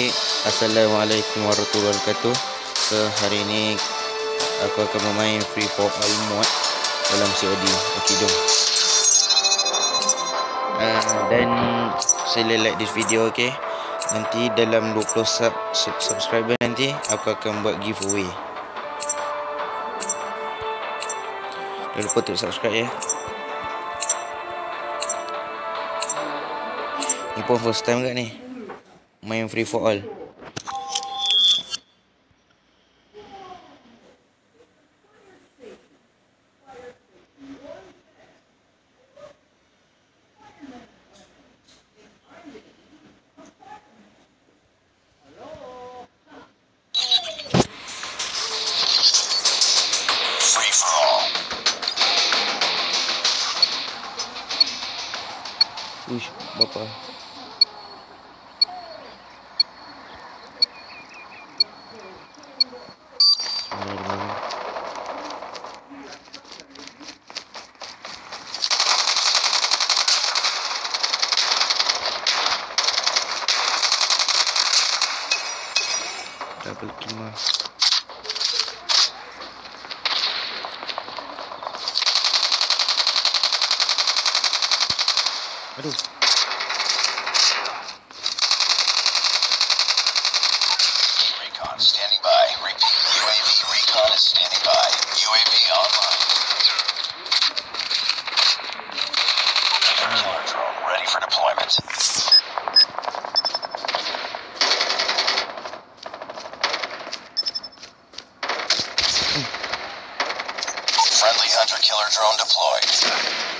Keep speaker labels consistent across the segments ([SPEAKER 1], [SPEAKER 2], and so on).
[SPEAKER 1] Okey, Assalamualaikum warahmatullahi wabarakatuh. So, hari ini aku akan bermain Free for All mod dalam COD. Okey, jom. Uh, dan sila like this video, okey. Nanti dalam 20 sub, sub subscriber nanti aku akan buat giveaway. Jangan lupa untuk subscribe ya. Ni pun first time kat ni Main free for all
[SPEAKER 2] Free for all.
[SPEAKER 1] Uish, bapa Double kill mah. Aduh.
[SPEAKER 2] Killer drone deployed.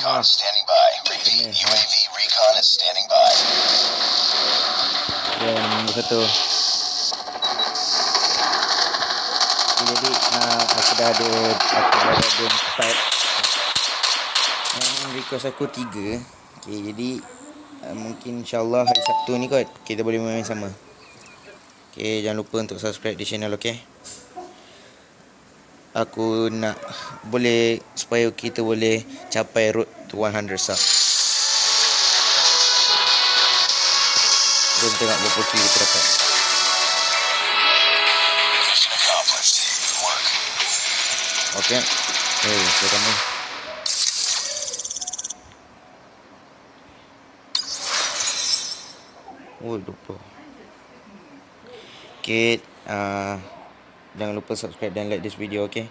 [SPEAKER 2] recon
[SPEAKER 1] Ah.
[SPEAKER 2] standing by. Repeat. UAV recon is standing by.
[SPEAKER 1] Dan nombor satu. Okay, jadi uh, aku dah ada aku dah ada empat. Yang request aku tiga. Okay, jadi uh, mungkin insyaAllah hari Sabtu ni kot kita boleh main sama. Okay, jangan lupa untuk subscribe di channel okay. Aku nak boleh supaya kita boleh capai road to 100 sub. Jom tengok berapa kill kita dapat.
[SPEAKER 2] Work.
[SPEAKER 1] Okey. Eh, pertama. Oh, lupa. sikit uh, Jangan lupa subscribe dan like this video okay